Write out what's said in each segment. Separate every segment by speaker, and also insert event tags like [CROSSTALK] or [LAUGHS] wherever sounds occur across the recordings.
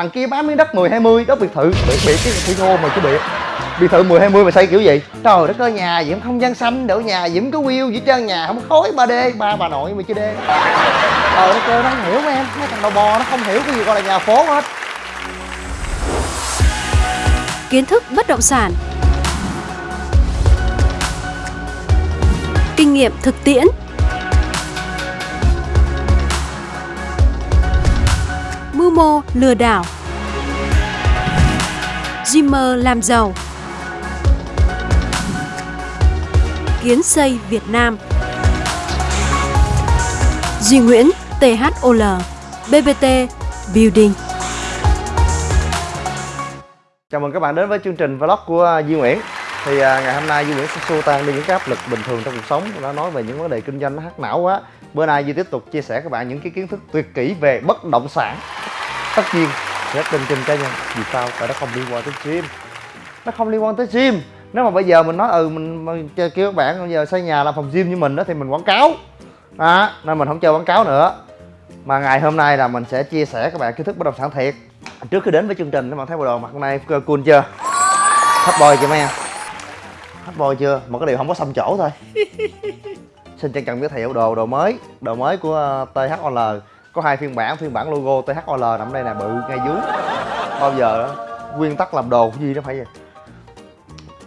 Speaker 1: thằng kia bán miếng đất 10 20 đất biệt thự. Bị bị cái thủy ngô mà chứ bị, biệt thự 10 20 mà xây kiểu gì? Trời đất ơi, nhà diễm không gian xanh đổ nhà diễm có wheel gì trơn nhà không khói 3D ba bà nội mà chưa đê. Trời đất ơi, nó không hiểu em, mấy thằng đầu bò nó không hiểu cái gì gọi là nhà phố hết.
Speaker 2: Kiến thức bất động sản. Kinh nghiệm thực tiễn. Mưu mô lừa đảo. Dreamer làm giàu. Kiến xây Việt Nam. Duy Nguyễn THOL BBT Building.
Speaker 1: Chào mừng các bạn đến với chương trình vlog của à, Duy Nguyễn. Thì à, ngày hôm nay Duy Nguyễn sẽ xua tan đi những cái áp lực bình thường trong cuộc sống. Nó nói về những vấn đề kinh doanh nó hắc não quá. Bữa nay Duy tiếp tục chia sẻ các bạn những cái kiến thức tuyệt kỹ về bất động sản. Tất nhiên rất trên kênh cá nhân. Vì sao? Tại nó không liên quan tới gym. Nó không liên quan tới gym. Nếu mà bây giờ mình nói ừ mình, mình kêu các bạn bây giờ xây nhà làm phòng gym như mình đó thì mình quảng cáo. Đó, Nên mình không chơi quảng cáo nữa. Mà ngày hôm nay là mình sẽ chia sẻ các bạn kiến thức bất động sản thiệt. Trước khi đến với chương trình các bạn thấy bộ đồ mặt hôm nay cool chưa? Hot boy chưa mấy em? Hot boy chưa? Một cái điều không có xăm chỗ thôi. [LAUGHS] Xin trân trọng giới thiệu đồ đồ mới đồ mới của ờ, THOL có hai phiên bản phiên bản logo THOL nằm đây nè, bự ngay dưới. Bao giờ đó, nguyên tắc làm đồ cái gì đó phải vậy?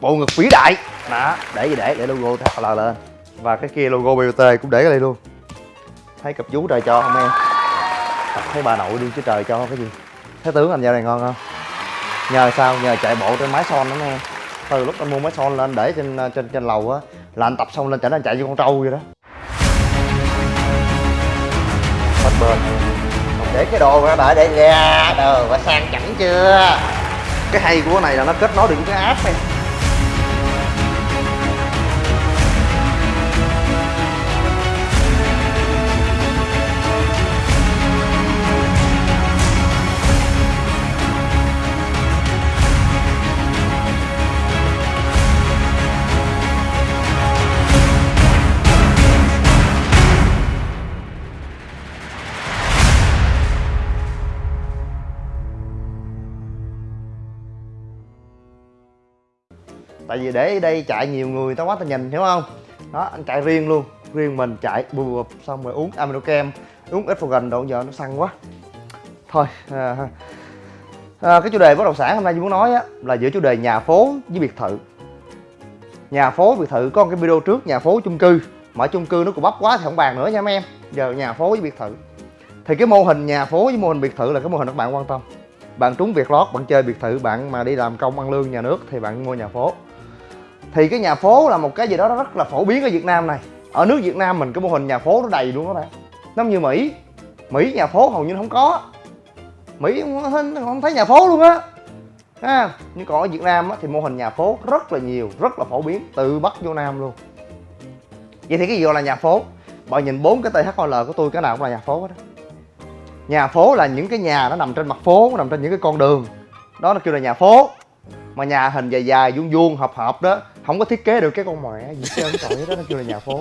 Speaker 1: Bộ ngực vĩ đại. Đó, để gì để để logo THOL lên. Và cái kia logo BOT cũng để ở đây luôn. Thấy cặp vú trời cho không em? Thấy bà nội đi chứ trời cho cái gì? Thấy tướng anh dạo này ngon không? Nhờ sao? Nhờ chạy bộ trên máy son đó em Từ lúc anh mua máy son lên để trên trên trên lầu á, Là anh tập xong lên chạy anh chạy như con trâu vậy đó bên bên Để cái đồ ra đợi để ra Đồ và sang chảnh chưa? Cái hay của cái này là nó kết nối được với cái app này. Tại vì để đây chạy nhiều người tao quá tao nhìn hiểu không? Đó anh chạy riêng luôn. Riêng mình chạy bù bụp xong rồi uống amino kem uống ít gần độ giờ nó săn quá. Thôi à, à, cái chủ đề bất động sản hôm nay tôi muốn nói á là giữa chủ đề nhà phố với biệt thự. Nhà phố biệt thự có một cái video trước nhà phố chung cư. Mà chung cư nó cũng bắp quá thì không bàn nữa nha mấy em. Giờ nhà phố với biệt thự. Thì cái mô hình nhà phố với mô hình biệt thự là cái mô hình các bạn quan tâm. Bạn trúng việc lót bạn chơi biệt thự bạn mà đi làm công ăn lương nhà nước thì bạn mua nhà phố thì cái nhà phố là một cái gì đó rất là phổ biến ở Việt Nam này. Ở nước Việt Nam mình cái mô hình nhà phố nó đầy luôn các bạn. Giống như Mỹ. Mỹ nhà phố hầu như không có. Mỹ không thấy nhà phố luôn á. À, nhưng còn ở Việt Nam á, thì mô hình nhà phố rất là nhiều rất là phổ biến từ Bắc vô Nam luôn. Vậy thì cái gì gọi là nhà phố? Bạn nhìn bốn cái THOL của tôi cái nào cũng là nhà phố hết đó nhà phố là những cái nhà nó nằm trên mặt phố nó nằm trên những cái con đường. Đó là kêu là nhà phố mà nhà hình dài dài, vuông vuông, hợp hợp đó, không có thiết kế được cái con mẹ gì trơn tội đó, nó kêu là nhà phố.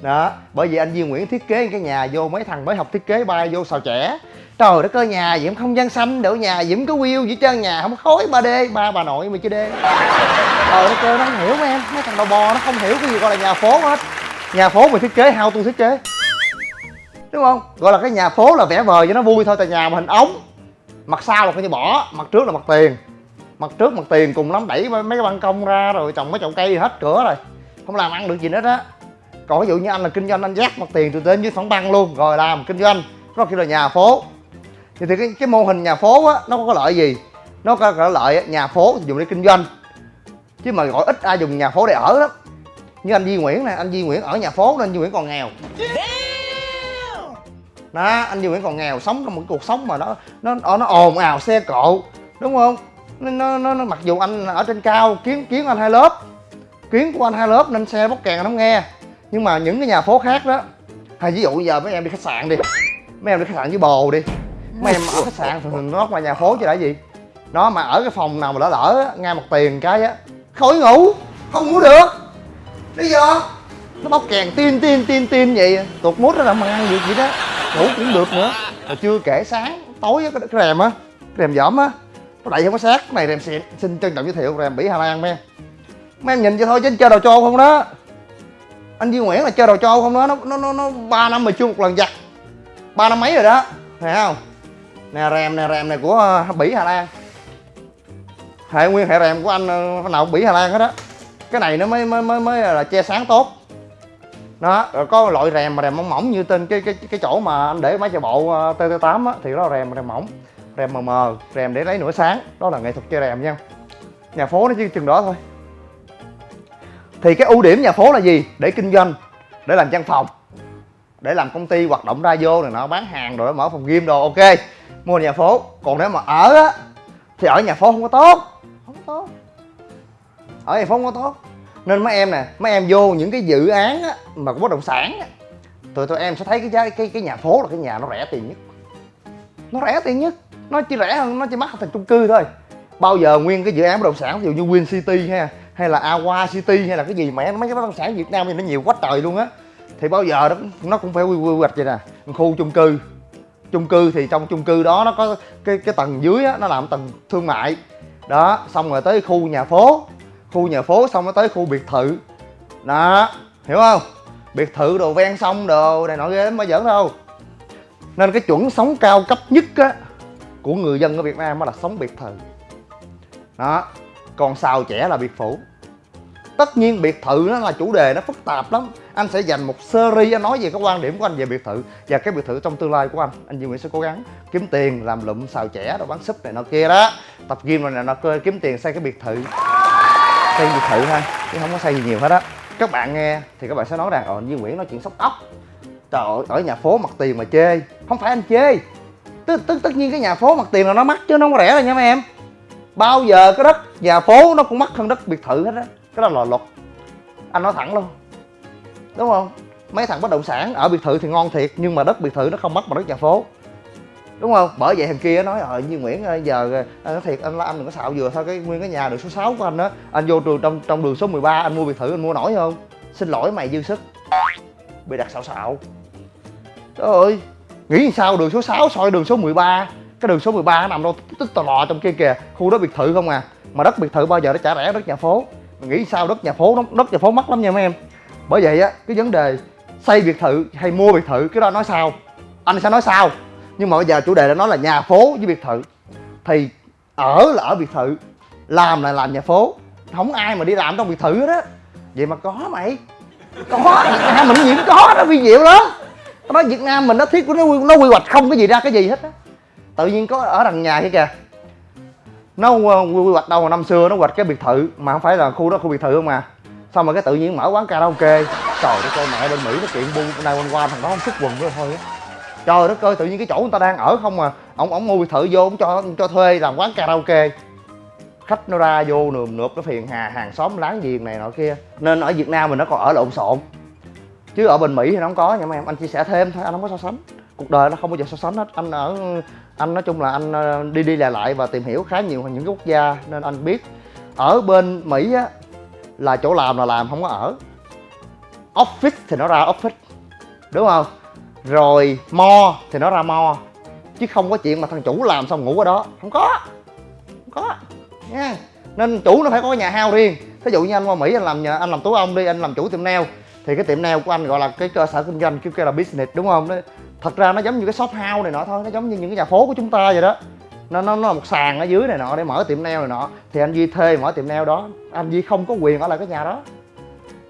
Speaker 1: Đó, bởi vì anh Duy Nguyễn thiết kế cái nhà vô, mấy thằng mới học thiết kế bay vô xào trẻ trời đất ơi, nhà diễm không gian xanh đổ nhà diễm có wheel gì trơn, nhà không khói 3D ba bà nội mà chứ đê. Trời đất ơi, nó không hiểu mấy em, mấy thằng đầu bò nó không hiểu cái gì gọi là nhà phố hết. Nhà phố mình thiết kế hao tôi thiết kế. Đúng không? Gọi là cái nhà phố là vẽ vời cho nó vui thôi, tại nhà mà hình ống, mặt sau là coi như bỏ, mặt trước là mặt tiền mặt trước mặt tiền cùng lắm đẩy mấy cái ban công ra rồi trồng mấy chậu cây hết cửa rồi. Không làm ăn được gì hết á còn ví dụ như anh là kinh doanh anh dắt mặt tiền từ trên dưới phẳng băng luôn rồi làm kinh doanh. Nó kêu là nhà phố. Thì, thì cái, cái mô hình nhà phố á nó có lợi gì? Nó có, có lợi nhà phố thì dùng để kinh doanh. Chứ mà gọi ít ai dùng nhà phố để ở lắm. Như anh Di Nguyễn nè anh Di Nguyễn ở nhà phố nên anh Di Nguyễn còn nghèo. Đó anh Di Nguyễn còn nghèo sống trong một cuộc sống mà nó nó nó ồn ào xe cộ đúng không? Nó, nó, nó mặc dù anh ở trên cao kiến kiến anh hai lớp. Kiến của anh hai lớp nên xe bóc kèn anh không nghe. Nhưng mà những cái nhà phố khác đó hay ví dụ giờ mấy em đi khách sạn đi. Mấy em đi khách sạn với bồ đi. Mấy em ở khách sạn thường nó ngoài nhà phố chứ đã gì. Nó mà ở cái phòng nào mà lỡ lỡ ngay một tiền cái á khỏi ngủ không ngủ được. Lý do? Nó bóc kèn tin tin tin tin vậy. Tụt mút nó làm ăn được vậy đó. Ngủ cũng được nữa. Rồi chưa kể sáng tối cái, cái rèm á rèm dỏm á nó đậy không có sát cái này rèm xịn xin trân trọng giới thiệu rèm bỉ hà lan men mấy em nhìn cho thôi, chứ chơi đầu trâu không đó. Anh Duy Nguyễn là chơi đầu trâu không đó. Nó nó nó nó ba năm mà chưa một lần giặt. Ba năm mấy rồi đó. Thấy không? Nè rèm nè rèm này của ờ, bỉ hà lan. Hệ nguyên hệ rèm của anh ờ, nào bỉ hà lan hết đó cái này nó mới mới mới mới ờ, là che sáng tốt. Đó, rồi có loại rèm mà rèm mỏng mỏng như tên cái cái cái chỗ mà anh để máy chạy bộ TT8 á, thì đó rèm rèm rèm mỏng rèm mờ mờ rèm để lấy nửa sáng đó là nghệ thuật chơi rèm nha. Nhà phố nó chỉ chừng đó thôi. Thì cái ưu điểm nhà phố là gì? Để kinh doanh để làm văn phòng để làm công ty hoạt động ra vô này nọ bán hàng rồi mở phòng gym đồ ok. Mua nhà phố còn nếu mà ở á thì ở nhà phố không có tốt không có tốt. Ở nhà phố không có tốt. Nên mấy em nè mấy em vô những cái dự án á, mà của bất động sản á, tụi tụi em sẽ thấy cái cái cái nhà phố là cái nhà nó rẻ tiền nhất. Nó rẻ tiền nhất nó chỉ rẻ hơn nó chỉ mắc hơn thành chung cư thôi. Bao giờ nguyên cái dự án bất động sản ví dụ như Win City ha hay là Awa City hay là cái gì mẹ mấy cái bất động sản Việt Nam thì nó nhiều quá trời luôn á. Thì bao giờ đó nó cũng phải quy quy hoạch vậy nè khu chung cư. Chung cư thì trong chung cư đó nó có cái cái tầng dưới á, nó làm tầng thương mại. Đó xong rồi tới khu nhà phố. Khu nhà phố xong rồi tới khu biệt thự. Đó hiểu không? Biệt thự đồ ven sông đồ này nọ ghê lắm giỡn đâu. Nên cái chuẩn sống cao cấp nhất á của người dân ở Việt Nam đó là sống biệt thự. Đó, còn xào trẻ là biệt phủ. Tất nhiên biệt thự nó là chủ đề, nó phức tạp lắm. Anh sẽ dành một series, anh nói về cái quan điểm của anh về biệt thự và cái biệt thự trong tương lai của anh. Anh Duy Nguyễn sẽ cố gắng kiếm tiền làm lụm xào trẻ rồi bán súp này nọ kia đó. Tập gym này nọ kia, kiếm tiền xây cái biệt thự. Xây biệt thự ha, chứ không có xây gì nhiều hết á. Các bạn nghe thì các bạn sẽ nói rằng ờ Duy Nguyễn nói chuyện sốc ốc. Trời ơi, ở nhà phố mặt tiền mà chê. Không phải anh chê tức tức, tất nhiên cái nhà phố mặt tiền là nó mắc chứ nó không có rẻ đâu nha mấy em. Bao giờ cái đất, nhà phố nó cũng mắc hơn đất biệt thự hết á. Cái đó là luật. Anh nói thẳng luôn. Đúng không? Mấy thằng bất động sản ở biệt thự thì ngon thiệt, nhưng mà đất biệt thự nó không mắc bằng đất nhà phố. Đúng không? Bởi vậy thằng kia nói ờ như nguyễn giờ ờ, anh nói thiệt, anh anh đừng có xạo vừa thôi, cái nguyên cái nhà đường số 6 của anh á. Anh vô trường trong trong đường số 13 anh mua biệt thự, anh mua nổi không? Xin lỗi mày dư sức. Bị đặt xạo xạo. Trời ơi nghĩ sao đường số 6 soi đường số 13 cái đường số 13 nó nằm đâu, tức tò lò trong kia kìa, khu đó biệt thự không à. Mà đất biệt thự bao giờ nó trả rẻ, đất nhà phố. Mình nghĩ sao đất nhà phố nó, đất nhà phố mắc lắm nha mấy em. Bởi vậy á, cái vấn đề xây biệt thự hay mua biệt thự, cái đó nói sao? Anh sẽ nói sao? Nhưng mà bây giờ chủ đề đã nói là nhà phố với biệt thự. Thì ở là ở biệt thự, làm là làm nhà phố. Không ai mà đi làm trong biệt thự đó vậy mà có mày. Có. Mình nhiễm có đó vi diệu lắm nó nói việt nam mình nó thiết của nó nó quy hoạch không cái gì ra cái gì hết á. Tự nhiên có ở đằng nhà kia kìa. Nó ờ, quy hoạch đâu mà năm xưa nó hoạch cái biệt thự, mà không phải là khu đó, khu biệt thự không à. mà xong rồi cái tự nhiên mở quán karaoke? Trời đất ơi, mẹ bên mỹ nó kiện bu, nay quanh qua thằng đó không xuất quần nữa, thôi á. Trời đất ơi, tự nhiên cái chỗ người ta đang ở không à. Ông ông mua biệt thự vô, ông cho ông cho thuê làm quán karaoke. Khách nó ra vô nườm nượp, nó phiền hà, hàng xóm láng giềng này nọ kia. Nên ở việt nam mình nó còn ở lộn xộn chứ ở bên mỹ thì nó không có nha mấy em. Anh chia sẻ thêm thôi, anh không có so sánh. Cuộc đời nó không bao giờ so sánh hết. Anh ở, anh nói chung là anh ờ, đi đi lại lại và tìm hiểu khá nhiều những cái quốc gia nên anh biết. Ở bên mỹ á, là chỗ làm là làm, không có ở. Office thì nó ra office, đúng không? Rồi mo thì nó ra mo, chứ không có chuyện mà thằng chủ làm xong ngủ ở đó. Không có không có, nha. Nên chủ nó phải có nhà hao riêng. Thí dụ như anh qua mỹ anh làm nhà, anh làm tú ông đi, anh làm chủ tiệm nail thì cái tiệm nail của anh gọi là cái cơ sở kinh doanh kêu kêu là business, đúng không? Đấy thật ra nó giống như cái shop house này nọ thôi, nó giống như những cái nhà phố của chúng ta vậy đó. Nó nó nó là một sàn ở dưới này nọ để mở tiệm nail này nọ. Thì anh duy thuê mở tiệm nail đó. Anh duy không có quyền ở lại cái nhà đó.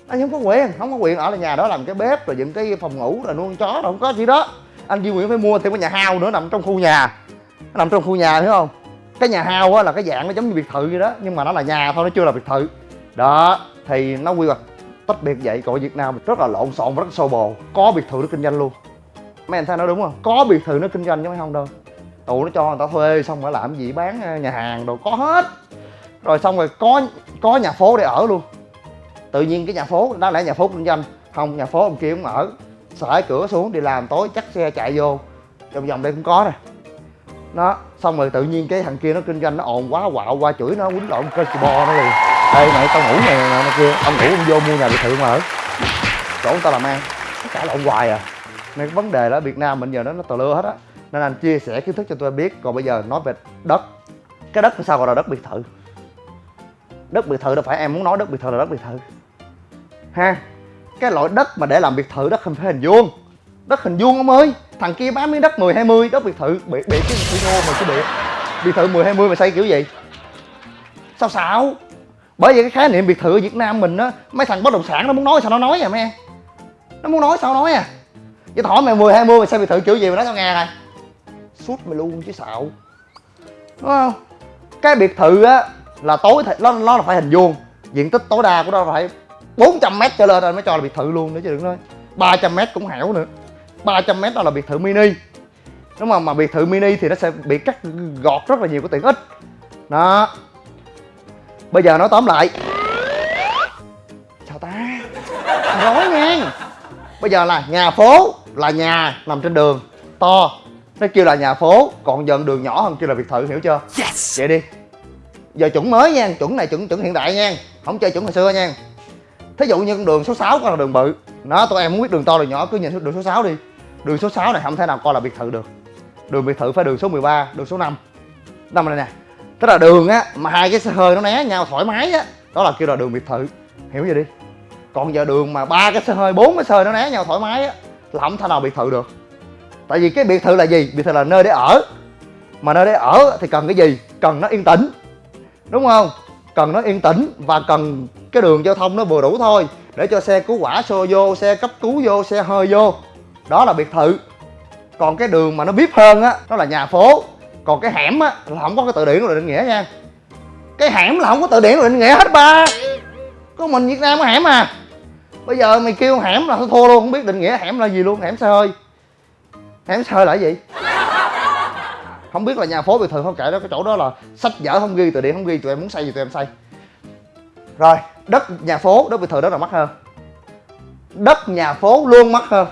Speaker 1: Anh không có quyền, không có quyền ở lại nhà đó làm cái bếp, rồi dựng cái phòng ngủ, rồi nuôi con chó, rồi không có gì đó. Anh duy nguyễn phải mua thêm cái nhà hao nữa, nằm trong khu nhà. Nó nằm trong khu nhà, hiểu không? Cái nhà hao á là cái dạng nó giống như biệt thự vậy đó, nhưng mà nó là nhà thôi, nó chưa là biệt thự. Đó, thì nó quy hoạch tách biệt vậy, còn ở việt nam rất là lộn xộn và rất xô bồ. Có biệt thự nó kinh doanh luôn. Mấy anh thấy nói đúng không? Có biệt thự nó kinh doanh chứ mấy không đâu. Tụ nó cho người ta thuê xong rồi làm gì, bán ờ, nhà hàng đồ, có hết. Rồi xong rồi có có nhà phố để ở luôn. Tự nhiên cái nhà phố, đó lẽ nhà phố kinh doanh. Không, nhà phố ông kia cũng ở. Sải cửa xuống đi làm tối, chắc xe chạy vô. Vòng vòng đây cũng có nè. Nó xong rồi tự nhiên cái thằng kia nó kinh doanh, nó ồn quá, quạo qua chửi nó, quýnh lộn cơ bò nó liền ê mày tao ngủ này nè nọ kia ông ngủ ông vô mua nhà biệt thự mà ở chỗ người ta làm ăn. Cãi lộn hoài à. Nên cái vấn đề đó Việt Nam mình giờ nó nó tờ lưa hết á. Nên anh chia sẻ kiến thức cho em biết. Còn bây giờ nói về đất. Cái đất sao gọi là đất biệt thự? Đất biệt thự đâu phải em muốn nói đất biệt thự là đất biệt thự. Ha? Cái loại đất mà để làm biệt thự đất không phải hình vuông. Đất hình vuông ông ơi. Thằng kia bán miếng đất 10 20 đất biệt thự. Bị bị cái ngô mà cái biệt biệt thự 10 20 mà xây kiểu gì? Sao xạo bởi vì cái khái niệm biệt thự ở Việt Nam mình á, mấy thằng bất động sản nó muốn nói sao nó nói à mấy em nó muốn nói sao nói à. Vậy hỏi mày 10 20 mày sao biệt thự kiểu gì mà nói sao nghe này suốt mày luôn chứ xạo. Đúng không? Cái biệt thự á, là tối thì nó nó là phải hình vuông. Diện tích tối đa của nó phải 400 mét trở lên rồi mới cho là biệt thự luôn nữa chứ đừng nói. 300 mét cũng hẻo nữa. 300 mét đó là biệt thự mini. Đúng không mà biệt thự mini thì nó sẽ bị cắt gọt rất là nhiều cái tiện ích. Đó bây giờ nói tóm lại. Sao ta. Nói nha bây giờ là nhà phố là nhà nằm trên đường to. Nó kêu là nhà phố còn dần đường nhỏ hơn kêu là biệt thự hiểu chưa? Yes. vậy đi. Giờ chuẩn mới nha chuẩn này chuẩn chuẩn hiện đại nha. Không chơi chuẩn hồi xưa nha. Thí dụ như con đường số 6 con là đường bự. Nó tụi em muốn biết đường to đường nhỏ cứ nhìn đường số 6 đi. Đường số 6 này không thể nào coi là biệt thự được. Đường biệt thự phải đường số 13 đường số 5 năm này nè tức là đường á, mà hai cái xe hơi nó né nhau thoải mái á. Đó là kêu là đường biệt thự. Hiểu vậy đi? Còn giờ đường mà ba cái xe hơi, bốn cái xe hơi nó né nhau thoải mái á, là không thể nào biệt thự được. Tại vì cái biệt thự là gì? Biệt thự là nơi để ở. Mà nơi để ở thì cần cái gì? Cần nó yên tĩnh. Đúng không? Cần nó yên tĩnh và cần cái đường giao thông nó vừa đủ thôi, để cho xe cứu hỏa xô vô, xe cấp cứu vô, xe hơi vô. Đó là biệt thự. Còn cái đường mà nó biết hơn á đó là nhà phố còn cái hẻm á, là không có cái từ điển rồi định nghĩa nha. Cái hẻm là không có từ điển rồi định nghĩa hết, ba. Có mình việt nam có hẻm à. Bây giờ mày kêu hẻm là thua luôn, không biết định nghĩa hẻm là gì luôn, hẻm xe hơi hẻm xe hơi là gì? Không biết là nhà phố biệt thự không kể đó, cái chỗ đó là sách vở không ghi, từ điển không ghi, tụi em muốn xây gì tụi em xây rồi, đất nhà phố, đất biệt thự đó là mắc hơn. Đất nhà phố luôn mắc hơn.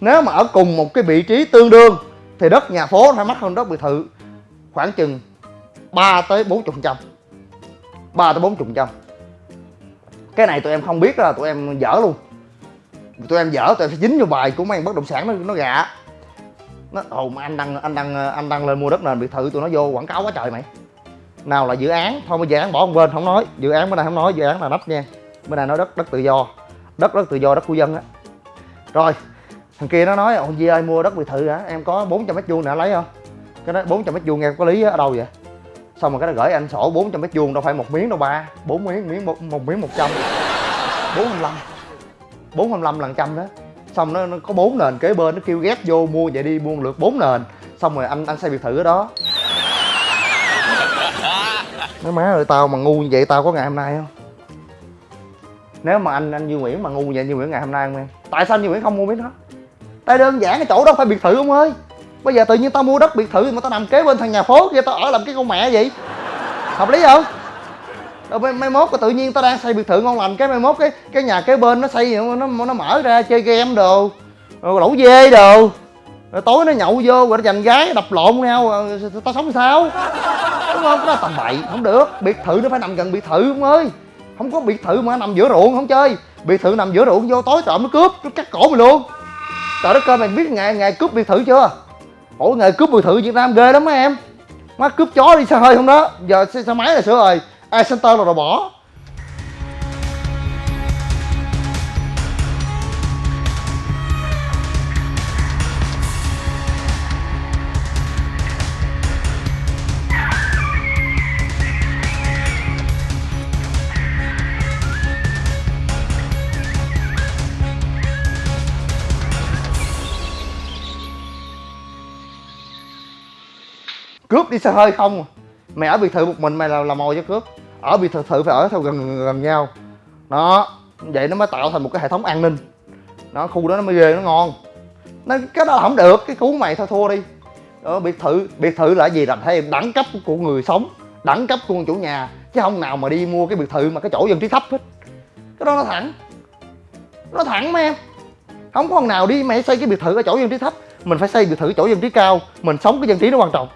Speaker 1: Nếu mà ở cùng một cái vị trí tương đương thì đất nhà phố phải mắc hơn đất biệt thự khoảng chừng 3 tới 40 phần trăm. 3 tới 40 phần trăm. Cái này tụi em không biết là tụi em dở luôn. Tụi em dở, tụi em sẽ dính vô bài của mấy anh bất động sản nó nó gạ nó, ồ, mà anh đăng anh đăng anh đăng lên mua đất nền biệt thự, tụi nó vô quảng cáo quá trời mày. Nào là dự án, thôi mà dự án, bỏ một bên, không nói. Dự án bên này không nói, dự án là đất nha. Bên này nói đất đất tự do. Đất đất tự do, đất của dân á. Rồi thằng kia nó nói ông Di ơi mua đất biệt thự hả? Em có 400 mét vuông nè lấy không? Cái đó 400 mét vuông nghe có lý ở đâu vậy? Xong rồi cái nó gửi anh sổ 400 mét vuông đâu phải một miếng đâu ba bốn miếng miếng một, một miếng 100 425 425 lần trăm đó. Xong nó, nó có bốn nền kế bên nó kêu ghép vô mua vậy đi mua lượt bốn nền. Xong rồi anh anh xây biệt thự ở đó. Nói má ơi tao mà ngu như vậy tao có ngày hôm nay không? Nếu mà anh anh Duy Nguyễn mà ngu như vậy Duy Nguyễn ngày hôm nay không em? Tại sao Duy Nguyễn không mua miếng đó? Đây đơn giản cái chỗ đó phải biệt thự ông ơi. Bây giờ tự nhiên tao mua đất biệt thự mà tao nằm kế bên thằng nhà phố kia tao ở làm cái con mẹ vậy. Hợp lý không? Rồi mai, mai mốt tự nhiên tao đang xây biệt thự ngon lành cái mai mốt cái cái nhà kế bên nó xây nó nó mở ra chơi game đồ. Rồi lẩu dê đồ. Rồi tối nó nhậu vô rồi nó giành gái đập lộn nhau ờ, tao sống sao? Đúng không? Cái đó tầm bậy không được. Biệt thự nó phải nằm gần biệt thự ông ơi. Không có biệt thự mà nằm giữa ruộng không chơi. Biệt thự nằm giữa ruộng vô tối trộm nó cướp nó cắt cổ mày luôn trời đất ơi mày biết ngày ngày cướp biệt thự chưa? Ủa ngày cướp biệt thự việt nam ghê lắm mấy em. Má cướp chó đi xe hơi không đó. Giờ xe, xe máy là sửa rồi. Ai center là rồi bỏ. Cướp đi xe hơi không? Mày ở biệt thự một mình mày là là mồi cho cướp. Ở biệt thự thự phải ở theo gần, gần gần nhau. Đó vậy nó mới tạo thành một cái hệ thống an ninh. Nó khu đó nó mới ghê nó ngon. Nó cái đó là không được cái cú mày thôi thua đi. Đó, biệt thự biệt thự là gì? Là thấy đẳng cấp của người sống đẳng cấp của chủ nhà chứ không nào mà đi mua cái biệt thự mà cái chỗ dân trí thấp hết. Cái đó nó thẳng. Nó thẳng mấy em. Không có con nào đi mày xây cái biệt thự ở chỗ dân trí thấp. Mình phải xây biệt thự chỗ dân trí cao. Mình sống cái dân trí nó quan trọng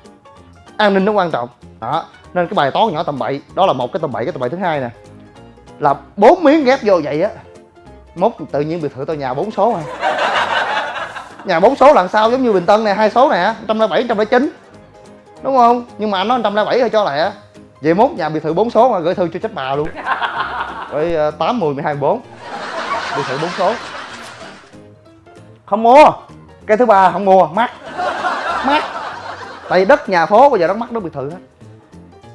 Speaker 1: an ninh nó quan trọng. Đó nên cái bài toán nhỏ tầm bậy đó là một cái tầm bậy cái tầm bậy thứ hai nè là bốn miếng ghép vô vậy á mốt tự nhiên biệt thự tao nhà bốn số à. [LAUGHS] Nhà bốn số lần sau giống như bình tân này hai số nè trăm lẻ bảy trăm lẻ chín đúng không? Nhưng mà anh nói trăm lẻ bảy thôi cho lẹ. Vậy mốt nhà biệt thự bốn số mà gửi thư cho chết bà luôn. [LAUGHS] Rồi ờ, tám mười mười hai bốn. Biệt thự bốn số. Không mua. Cái thứ ba không mua mắc tại vì đất nhà phố bây giờ nó mắc đất biệt thự hết.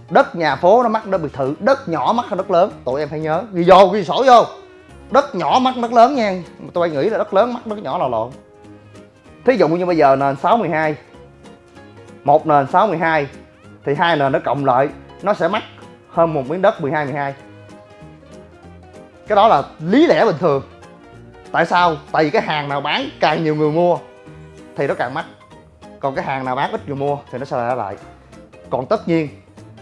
Speaker 1: Đất nhà phố nó mắc đất biệt thự, đất nhỏ mắc hơn đất lớn. Tụi em phải nhớ ghi vô ghi sổ vô. Đất nhỏ mắc đất lớn nha. Tôi nghĩ là đất lớn mắc đất nhỏ là lộn. Thí dụ như bây giờ nền 612 một nền 612 thì hai nền nó cộng lại, nó sẽ mắc hơn một miếng đất 12 12 cái đó là lý lẽ bình thường. Tại sao? Tại vì cái hàng nào bán, càng nhiều người mua, thì nó càng mắc còn cái hàng nào bán ít người mua thì nó sẽ lại lại. Còn tất nhiên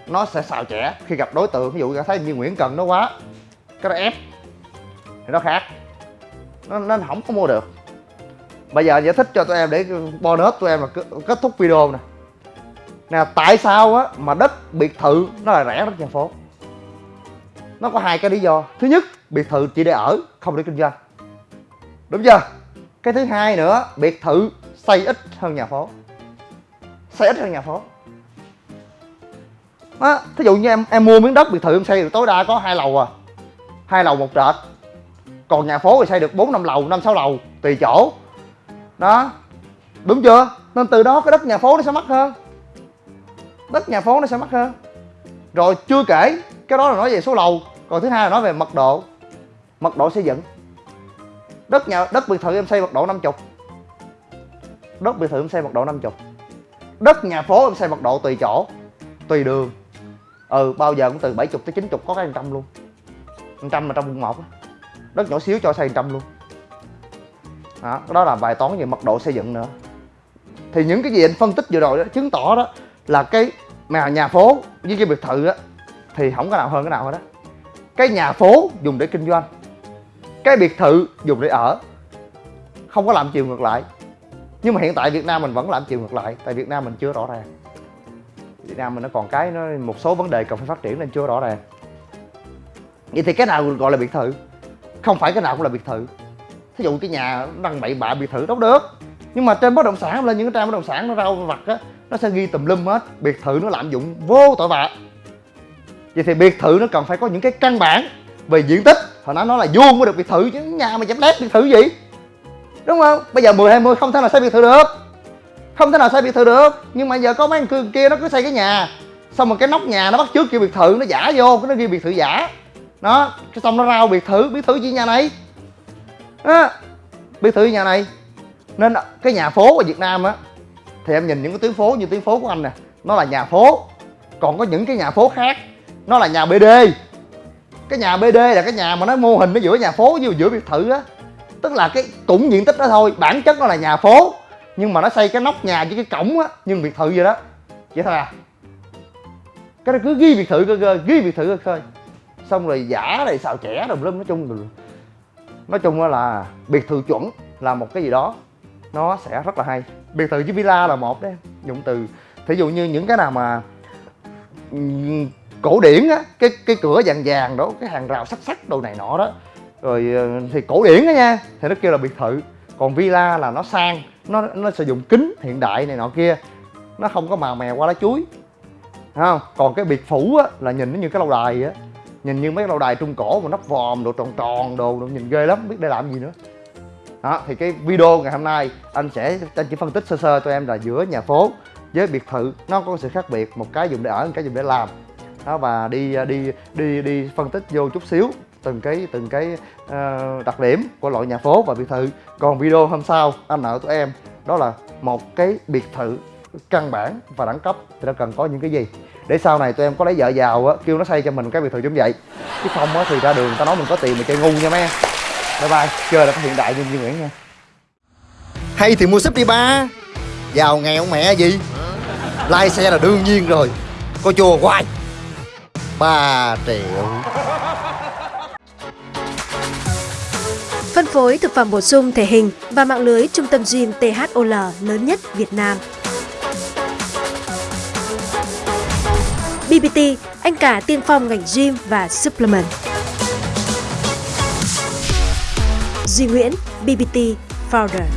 Speaker 1: nó sẽ xào trẻ khi gặp đối tượng. Ví dụ cảm thấy như Nguyễn Cần nó quá cái đó ép thì nó khác. Nó, nó không có mua được. Bây giờ giải thích cho tụi em để bonus tụi em là kết thúc video nè. Nè tại sao á mà đất biệt thự nó là rẻ đất nhà phố? Nó có hai cái lý do. Thứ nhất biệt thự chỉ để ở không để kinh doanh. Đúng chưa? Cái thứ hai nữa biệt thự xây ít hơn nhà phố xây ít hơn nhà phố? Đó, thí dụ như em em mua miếng đất biệt thự em xây được tối đa có hai lầu à. Hai lầu một trệt. Còn nhà phố thì xây được bốn năm lầu năm sáu lầu tùy chỗ. Đó. Đúng chưa? Nên từ đó cái đất nhà phố nó sẽ mắc hơn. Đất nhà phố nó sẽ mắc hơn. Rồi chưa kể cái đó là nói về số lầu còn thứ hai là nói về mật độ. Mật độ xây dựng. Đất nhà đất biệt thự em xây mật độ 50 đất biệt thự em xây mật độ 50 đất nhà phố em xây mật độ tùy chỗ tùy đường. Ừ bao giờ cũng từ 70 tới 90 có cái trăm luôn. Trăm mà trong quận một đất nhỏ xíu cho xây trăm luôn. Đó, đó là bài toán về mật độ xây dựng nữa. Thì những cái gì anh phân tích vừa rồi đó chứng tỏ đó là cái mà nhà phố với cái biệt thự á thì không có nào hơn cái nào hết đó cái nhà phố dùng để kinh doanh cái biệt thự dùng để ở không có làm chiều ngược lại nhưng mà hiện tại Việt Nam mình vẫn làm chiều ngược lại, tại Việt Nam mình chưa rõ ràng. Việt Nam mình nó còn cái nó, một số vấn đề cần phải phát triển nên chưa rõ ràng. Vậy thì cái nào gọi là biệt thự? Không phải cái nào cũng là biệt thự. Thí dụ cái nhà đăng bậy bạ biệt thự đâu được. Nhưng mà trên bất động sản, lên những cái trang bất động sản nó rau vặt á, nó sẽ ghi tùm lum hết. Biệt thự nó lạm dụng vô tội vạ. Vậy thì biệt thự nó cần phải có những cái căn bản về diện tích. Hồi nãy nói là vuông mới được biệt thự chứ, nhà mà dám lép biệt thự gì? Đúng không? Bây giờ 10 20 không thể nào xây biệt thự được. Không thể nào xây biệt thự được. Nhưng mà giờ có mấy cường kia nó cứ xây cái nhà. Xong rồi cái nóc nhà nó bắt trước kiểu biệt thự, nó giả vô, cái nó ghi biệt thự giả. Nó, cái xong nó rao biệt thự biệt thự gì nhà này? Đó biệt thự nhà này. Nên cái nhà phố ở việt nam á, thì em nhìn những cái tuyến phố như tuyến phố của anh nè, nó là nhà phố. Còn có những cái nhà phố khác, nó là nhà bd cái nhà bd là cái nhà mà nó mô hình nó giữa nhà phố với giữa biệt thự á tức là cái cũng diện tích đó thôi, bản chất nó là nhà phố, nhưng mà nó xây cái nóc nhà với cái cổng á, nhưng biệt thự vậy đó. Vậy thôi à. Cái đó cứ ghi biệt thự cơ cơ, ghi biệt thự cơ cơ xong rồi giả này xào trẻ rồi lum, nói chung rồi nói chung là biệt thự chuẩn là một cái gì đó, nó sẽ rất là hay. Biệt thự với villa là một đấy dụng từ, thí dụ như những cái nào mà cổ điển á, cái cái cửa vàng vàng đó, cái hàng rào sắt sắt đồ này nọ đó rồi ờ, thì cổ điển đó nha thì nó kêu là biệt thự. Còn villa là nó sang nó nó sử dụng kính hiện đại này nọ kia. Nó không có màu mè qua lá chuối. Thấy không? Còn cái biệt phủ á là nhìn nó như cái lâu đài á. Nhìn như mấy cái lâu đài trung cổ mà nắp vòm đồ tròn tròn đồ, đồ nhìn ghê lắm biết để làm gì nữa. Đó thì cái video ngày hôm nay anh sẽ anh chỉ phân tích sơ sơ cho em là giữa nhà phố với biệt thự nó có sự khác biệt một cái dùng để ở một cái dùng để làm. Đó và đi ờ, đi đi đi phân tích vô chút xíu từng cái từng cái uh, đặc điểm của loại nhà phố và biệt thự. Còn video hôm sau anh nợ tụi em. Đó là một cái biệt thự căn bản và đẳng cấp thì nó cần có những cái gì? Để sau này tụi em có lấy vợ giàu á kêu nó xây cho mình cái biệt thự giống vậy. Chứ không á thì ra đường ta nói mình có tiền mình chơi ngu nha mấy em bye bye. Chơi là có hiện đại như như Nguyễn nha. Hay thì mua súp đi ba. Giàu nghèo mẹ gì? Lai xe là đương nhiên rồi. Có chùa hoài. Ba triệu.
Speaker 2: Phân phối thực phẩm bổ sung thể hình và mạng lưới trung tâm gym THOL lớn nhất Việt Nam. BBT, anh cả tiên phong ngành gym và supplement. Duy Nguyễn, BBT Founder